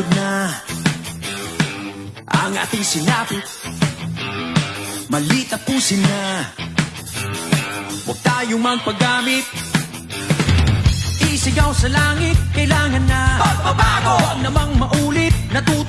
Pagod na. Ang ating sinapit Mali tapusin na. Huwag tayong magpagamit. Isigaw sa langit, kailangan na. Pagbabago! Huwag namang maulit, natuto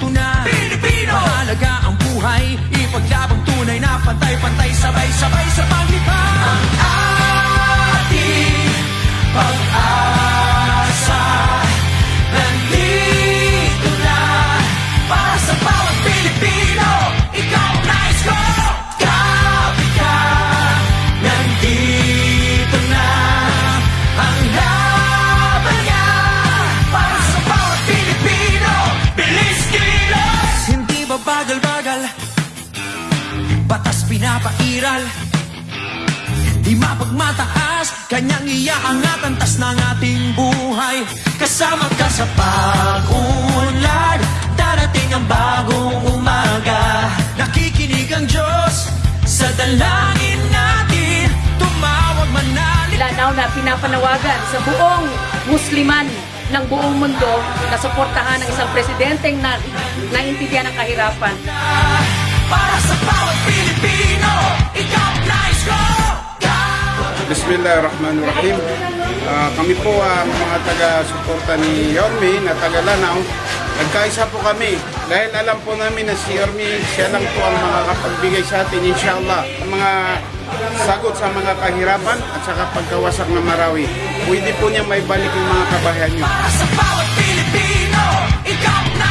Batas pinapairal Di mapagmataas, kanyang iaangat ang tas ng ating buhay. Kasama ka sa pag-unlad Darating ang bagong umaga. Nakikinig ang Diyos sa dalangin natin Tumawag manali Lanaw na pinapanawagan sa buong Musliman ng buong mundo na suportahan ng isang presidenteng na naintindihan ang kahirapan. Para sa bawat Pilipino Ikaw nais ko Bismillahirrahmanirrahim. Ah, kami po ang mga taga-suporta ni Yormi na taga Lanao. Nagkaisa po kami dahil alam po namin na si Yormi, siya lang po ang makakapagbigay sa atin, inshallah, ang mga sagot sa mga kahirapan at saka pagkawasak ng Marawi. Pwede po niya may balik yung mga kabahayan niyo. Para sa bawat Pilipino Ikaw ang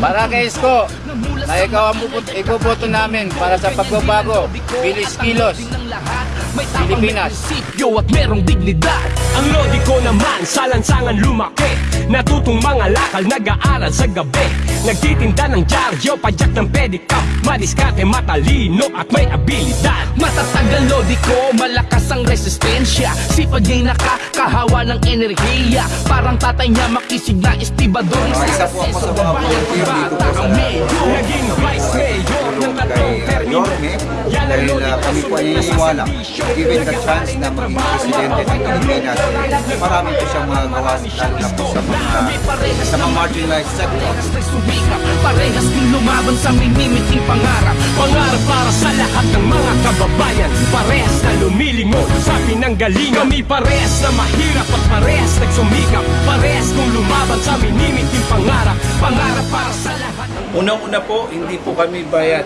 Para kay Isko, na ikaw ang puput- iboboto namin para sa pagbabago, bilis kilos, Pilipinas. Sityo at merong dignidad. Ang lodi ko naman sa lansangan lumaki. Natutong mga lakal, nag-aaral sa gabi. Nagtitinda ng dyaryo, padyak ng pedicab. Madiskarte, matalino at may abilidad. Matatag ang lodi ko, malakas ang resistensya. Sipag niya'y nakakahawa ng enerhiya. Parang tatay niya makisig na estibador. Isa po ako sa mga volunteer dito. Po sa Naging vice mayor ng tatlong termino Yan ang uh, kami po ay sumunod na iniwala sasabihin. given the chance na maging presidente ng Pilipinas eh, marami po siyang mga gawa na po sa mga sa mga marginalized sectors. na sumikap, parehas din lumaban sa minimiting pangarap. Pangarap para sa lahat ng mga kababayan. Parehas na lumilingon sa pinanggalingan. Kami parehas na mahirap at parehas nagsumikap. Parehas kong lumaban sa minimiting pangarap. Pangarap para sa lahat Unang-una po, hindi po kami bayad.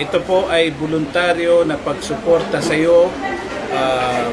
Ito po ay voluntaryo na pagsuporta sa iyo. ah,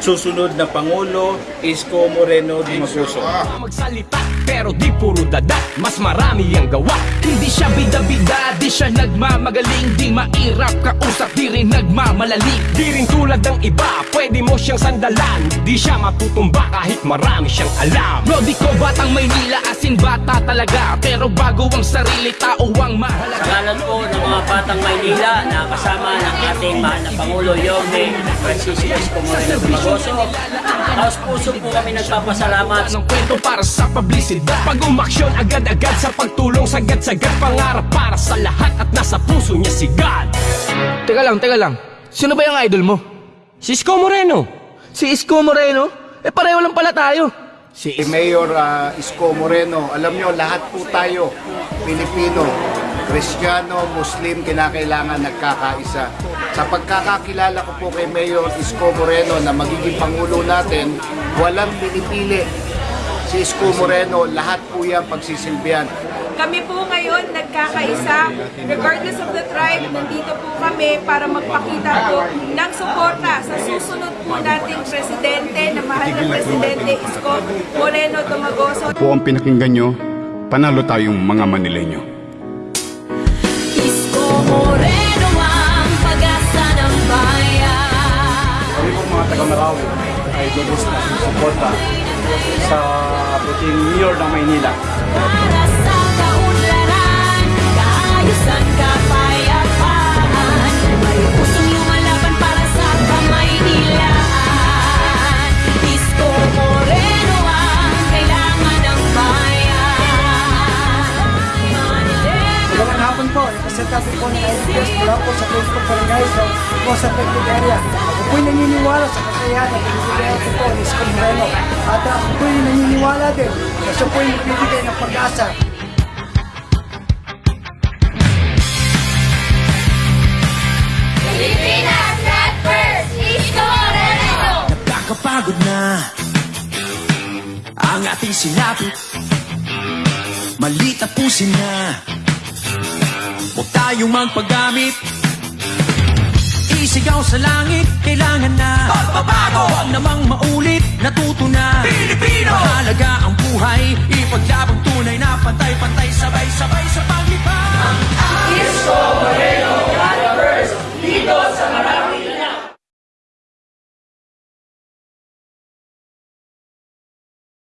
susunod na Pangulo, Isko Moreno Dimaguso. Magsalita pero di puro dada Mas marami ang gawa. Hindi siya bida-bida Di siya nagmamagaling. Di mairap kausap Di rin nagmamalali Di rin tulad ng iba Pwede mo siyang sandalan. Di siya matutumba Kahit marami siyang alam. Lodi ko batang Maynila Asin bata talaga. Pero bago ang sarili Tao ang mahalaga. Sa ngalan po ng mga batang Maynila na kasama ng ating mahal na Pangulo Yorme Francisco Esco Moreno Dumagoso. Taos puso po kami nagpapasalamat ng kwento para sa publicidad Pag umaksyon agad-agad sa pagtulong Sagad-sagad pangarap para sa lahat At nasa puso niya si God Teka lang, teka lang. Sino ba yung idol mo? Si Isko Moreno Si Isko Moreno? Eh pareho lang pala tayo. Si Mayor ah, Isko Moreno, alam nyo, lahat po tayo, Pilipino, Kristiyano, Muslim, kinakailangan nagkakaisa. Sa pagkakakilala ko po kay Mayor Isko Moreno na magiging Pangulo natin, walang pinipili. Si Isko Moreno, lahat po yan pagsisilbihan. Kami po ngayon nagkakaisa, regardless of the tribe, nandito po kami para magpakita po ng suporta sa susunod po nating presidente, na mahal na presidente Isko Moreno Dumagoso. Po ang pinakinggan nyo, panalo tayong mga Manileño. ng Marawi ay lubos na susuporta sa puting mayor ng Maynila. hapon po, representative po ng Air Force po sa Facebook Barangay so, po sa Pagtig Area. Ako po'y naniniwala sa kakayahan pinipilihan po ni Isko Moreno. At ako po'y naniniwala din na siya po'y nagbibigay ng pag-asa Pilipinas at first, Isko Moreno! Nakakapagod na Ang ating silapit Malit tapusin na Huwag tayong magpagamit Sisigaw sa langit, kailangan na Pagbabago! Huwag namang maulit, natuto na Pilipino! Mahalaga ang buhay, ipaglaban tunay na Pantay-pantay, sabay-sabay